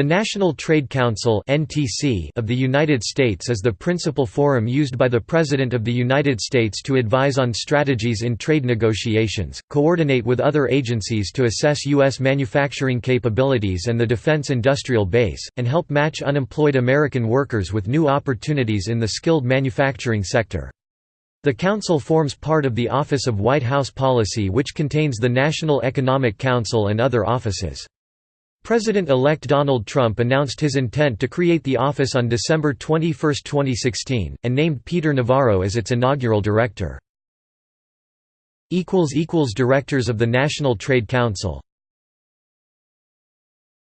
The National Trade Council of the United States is the principal forum used by the President of the United States to advise on strategies in trade negotiations, coordinate with other agencies to assess U.S. manufacturing capabilities and the defense industrial base, and help match unemployed American workers with new opportunities in the skilled manufacturing sector. The Council forms part of the Office of White House Policy which contains the National Economic Council and other offices. President-elect Donald Trump announced his intent to create the office on December 21, 2016, and named Peter Navarro as its inaugural director. Directors of the National Trade Council